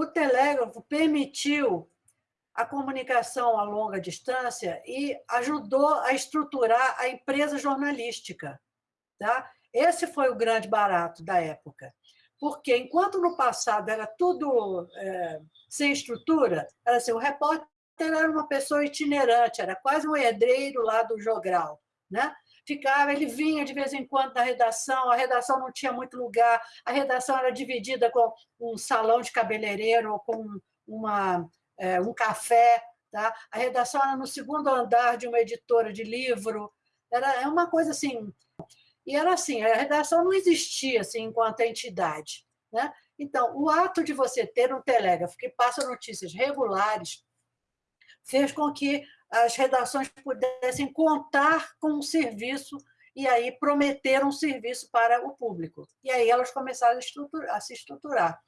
o telégrafo permitiu a comunicação a longa distância e ajudou a estruturar a empresa jornalística. Tá? Esse foi o grande barato da época. Porque, enquanto no passado era tudo é, sem estrutura, era assim, o repórter era uma pessoa itinerante, era quase um herdreiro lá do jogral. Né? Ficava, ele vinha de vez em quando na redação, a redação não tinha muito lugar, a redação era dividida com um salão de cabeleireiro, ou com uma, é, um café, tá? a redação era no segundo andar de uma editora de livro, era é uma coisa assim, e era assim, a redação não existia assim, enquanto entidade. Né? Então, o ato de você ter um telégrafo que passa notícias regulares fez com que as redações pudessem contar com um serviço e aí prometer um serviço para o público. E aí elas começaram a, a se estruturar.